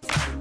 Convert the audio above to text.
Muslims